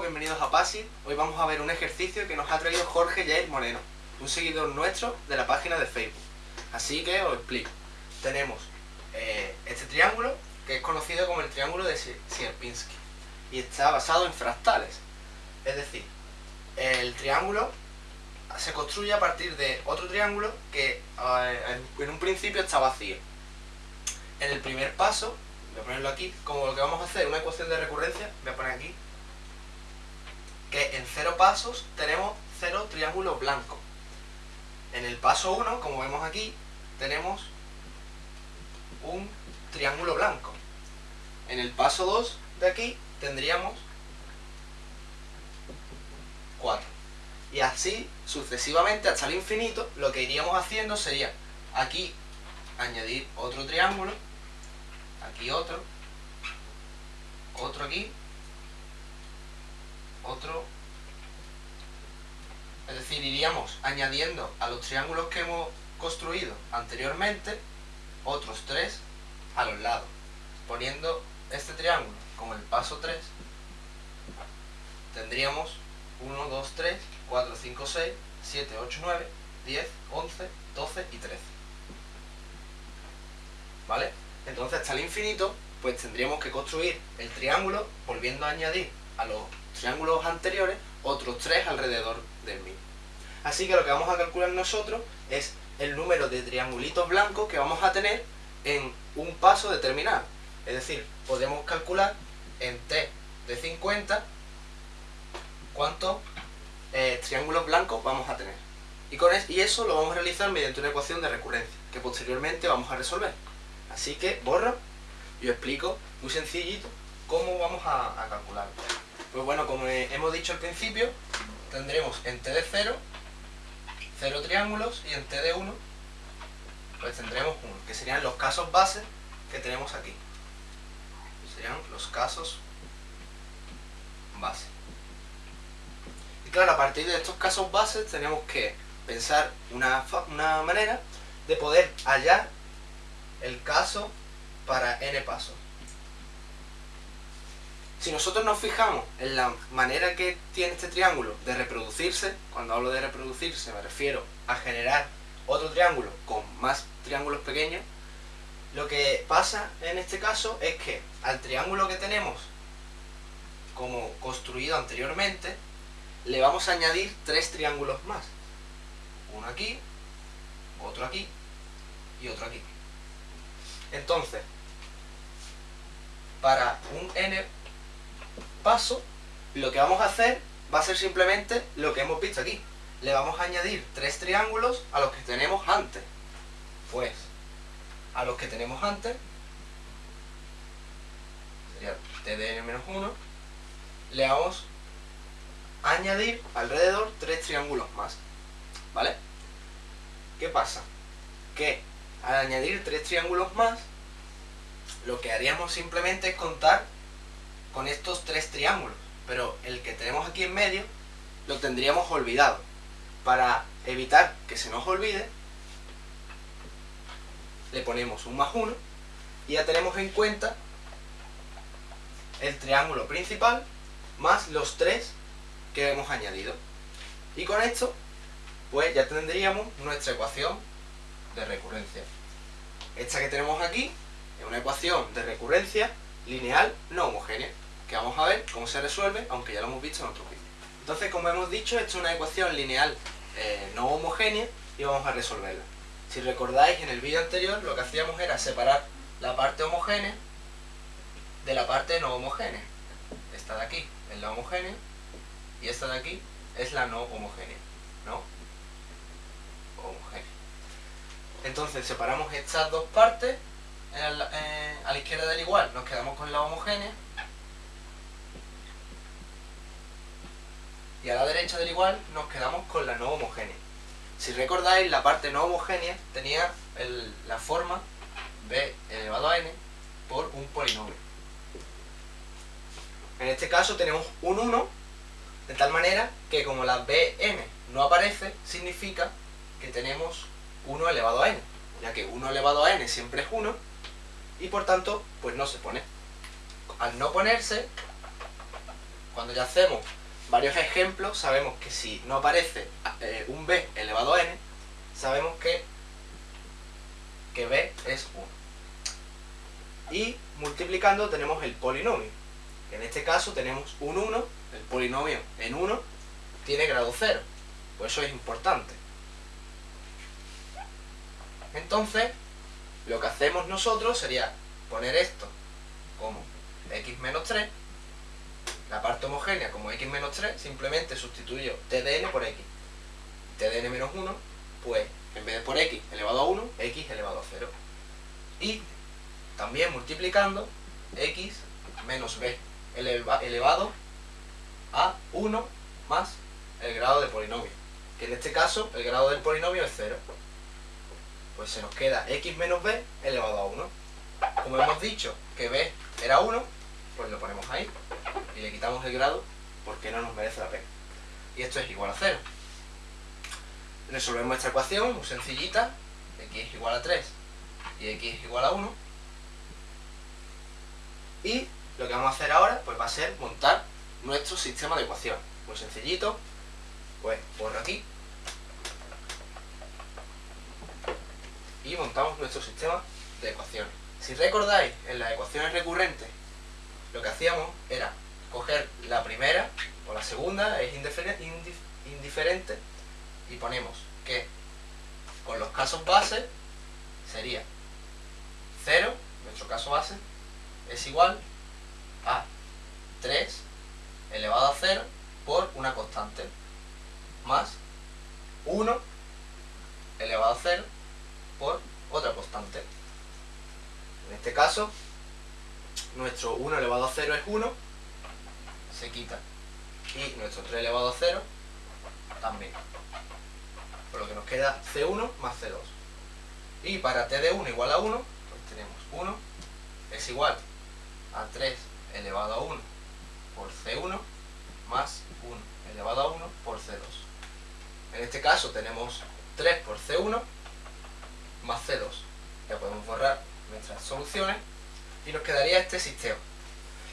bienvenidos a PASI. Hoy vamos a ver un ejercicio que nos ha traído Jorge Jair Moreno, un seguidor nuestro de la página de Facebook. Así que os explico. Tenemos eh, este triángulo, que es conocido como el triángulo de Sierpinski, y está basado en fractales. Es decir, el triángulo se construye a partir de otro triángulo que eh, en un principio está vacío. En el primer paso, voy a ponerlo aquí, como lo que vamos a hacer una ecuación de recurrencia, voy a poner aquí, que en cero pasos tenemos cero triángulos blancos. En el paso 1, como vemos aquí, tenemos un triángulo blanco. En el paso 2 de aquí tendríamos 4. Y así sucesivamente hasta el infinito, lo que iríamos haciendo sería aquí añadir otro triángulo, aquí otro, otro aquí, otro, es decir, iríamos añadiendo a los triángulos que hemos construido anteriormente otros tres a los lados, poniendo este triángulo como el paso 3, tendríamos 1, 2, 3, 4, 5, 6, 7, 8, 9, 10, 11, 12 y 13. ¿Vale? Entonces hasta el infinito, pues tendríamos que construir el triángulo volviendo a añadir a los triángulos anteriores otros tres alrededor del mismo. Así que lo que vamos a calcular nosotros es el número de triangulitos blancos que vamos a tener en un paso determinado. Es decir, podemos calcular en t de 50 cuántos eh, triángulos blancos vamos a tener. Y, con y eso lo vamos a realizar mediante una ecuación de recurrencia, que posteriormente vamos a resolver. Así que borro y os explico muy sencillito cómo vamos a, a calcularlo. Pues bueno, como hemos dicho al principio, tendremos en t de 0, 0 triángulos y en t de 1, pues tendremos 1, que serían los casos base que tenemos aquí. Serían los casos base. Y claro, a partir de estos casos bases tenemos que pensar una, una manera de poder hallar el caso para n pasos. Si nosotros nos fijamos en la manera que tiene este triángulo de reproducirse, cuando hablo de reproducirse me refiero a generar otro triángulo con más triángulos pequeños, lo que pasa en este caso es que al triángulo que tenemos como construido anteriormente, le vamos a añadir tres triángulos más. Uno aquí, otro aquí y otro aquí. Entonces, para un n paso, lo que vamos a hacer va a ser simplemente lo que hemos visto aquí. Le vamos a añadir tres triángulos a los que tenemos antes. Pues, a los que tenemos antes, sería t de n-1, le vamos a añadir alrededor tres triángulos más. ¿Vale? ¿Qué pasa? Que al añadir tres triángulos más, lo que haríamos simplemente es contar con estos tres triángulos, pero el que tenemos aquí en medio lo tendríamos olvidado. Para evitar que se nos olvide, le ponemos un más uno y ya tenemos en cuenta el triángulo principal más los tres que hemos añadido. Y con esto, pues ya tendríamos nuestra ecuación de recurrencia. Esta que tenemos aquí es una ecuación de recurrencia lineal no homogénea que vamos a ver cómo se resuelve, aunque ya lo hemos visto en otro vídeo. Entonces, como hemos dicho, esto es una ecuación lineal eh, no homogénea y vamos a resolverla. Si recordáis, en el vídeo anterior lo que hacíamos era separar la parte homogénea de la parte no homogénea. Esta de aquí es la homogénea y esta de aquí es la no homogénea. ¿No? Homogénea. Entonces separamos estas dos partes eh, a la izquierda del igual, nos quedamos con la homogénea y a la derecha del igual nos quedamos con la no homogénea. Si recordáis, la parte no homogénea tenía la forma b elevado a n por un polinomio. En este caso tenemos un 1, de tal manera que como la bn no aparece, significa que tenemos 1 elevado a n, ya que 1 elevado a n siempre es 1, y por tanto, pues no se pone. Al no ponerse, cuando ya hacemos varios ejemplos, sabemos que si no aparece eh, un b elevado a n, sabemos que, que b es 1. Y multiplicando tenemos el polinomio. En este caso tenemos un 1, el polinomio en 1 tiene grado 0. Pues eso es importante. Entonces, lo que hacemos nosotros sería poner esto como x menos 3, la parte homogénea como x menos 3, simplemente sustituyo tdn por x. tdn menos 1, pues en vez de por x elevado a 1, x elevado a 0. Y también multiplicando x menos b elevado a 1 más el grado de polinomio. Que en este caso el grado del polinomio es 0. Pues se nos queda x menos b elevado a 1. Como hemos dicho que b era 1, pues lo ponemos ahí le quitamos el grado porque no nos merece la pena. Y esto es igual a 0. Resolvemos esta ecuación muy sencillita, x es igual a 3 y x es igual a 1. Y lo que vamos a hacer ahora pues va a ser montar nuestro sistema de ecuaciones. Muy sencillito, pues borro aquí y montamos nuestro sistema de ecuaciones. Si recordáis, en las ecuaciones recurrentes lo que hacíamos era coger la primera o la segunda, es indiferente, y ponemos que con los casos base sería 0, nuestro caso base, es igual a 3 elevado a 0 por una constante más 1 elevado a 0 por otra constante. En este caso, nuestro 1 elevado a 0 es 1, se quita. Y nuestro 3 elevado a 0 también. Por lo que nos queda C1 más C2. Y para t de 1 igual a 1, pues tenemos 1 es igual a 3 elevado a 1 por C1 más 1 elevado a 1 por C2. En este caso tenemos 3 por C1 más C2. Ya podemos borrar nuestras soluciones y nos quedaría este sistema.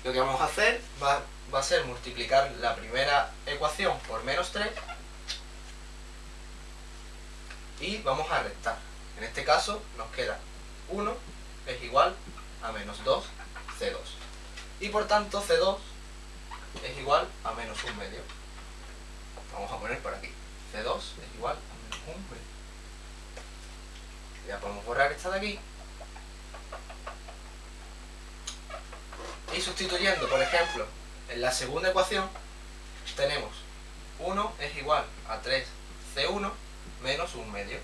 Lo que vamos a hacer va, va a ser multiplicar la primera ecuación por menos 3 y vamos a restar. En este caso nos queda 1 es igual a menos 2 C2. Y por tanto C2 es igual a menos 1 medio. Vamos a poner por aquí. C2 es igual a menos 1 medio. Ya podemos borrar esta de aquí. Y sustituyendo, por ejemplo, en la segunda ecuación, tenemos 1 es igual a 3C1 menos 1 medio.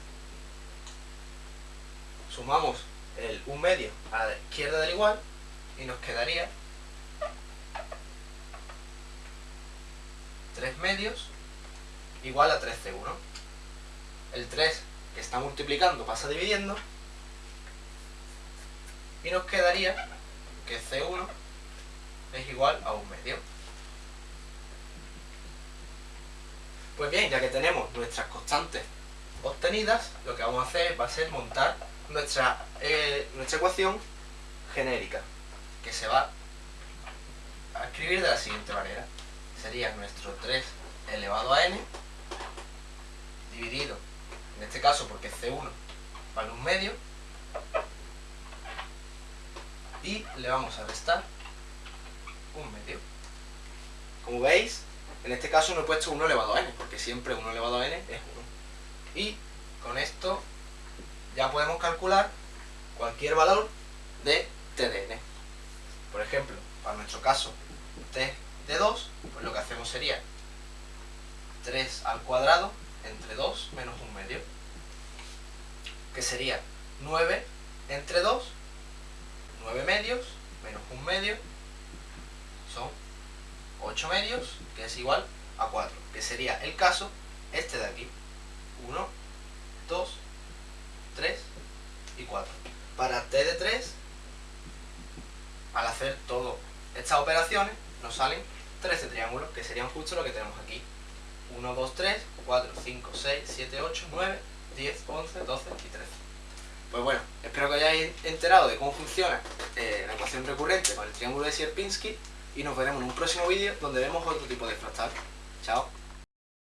Sumamos el 1 medio a la izquierda del igual y nos quedaría 3 medios igual a 3C1. El 3 que está multiplicando pasa dividiendo y nos quedaría que C1 es igual a un medio. Pues bien, ya que tenemos nuestras constantes obtenidas, lo que vamos a hacer va a ser montar nuestra, eh, nuestra ecuación genérica, que se va a escribir de la siguiente manera. Sería nuestro 3 elevado a n dividido en este caso porque C1 vale un medio, y le vamos a restar un medio. Como veis, en este caso no he puesto 1 elevado a n, porque siempre 1 elevado a n es 1. Y con esto ya podemos calcular cualquier valor de t de n. Por ejemplo, para nuestro caso t de 2, pues lo que hacemos sería 3 al cuadrado entre 2 menos 1 medio, que sería 9 entre 2, 9 medios, menos 1 medio, son 8 medios, que es igual a 4, que sería el caso este de aquí, 1, 2, 3 y 4. Para t de 3, al hacer todas estas operaciones, nos salen 13 triángulos, que serían justo lo que tenemos aquí. 1, 2, 3, 4, 5, 6, 7, 8, 9, 10, 11, 12 y 13. Pues bueno, espero que hayáis enterado de cómo funciona eh, la ecuación recurrente con el triángulo de Sierpinski y nos veremos en un próximo vídeo donde vemos otro tipo de fractal. Chao.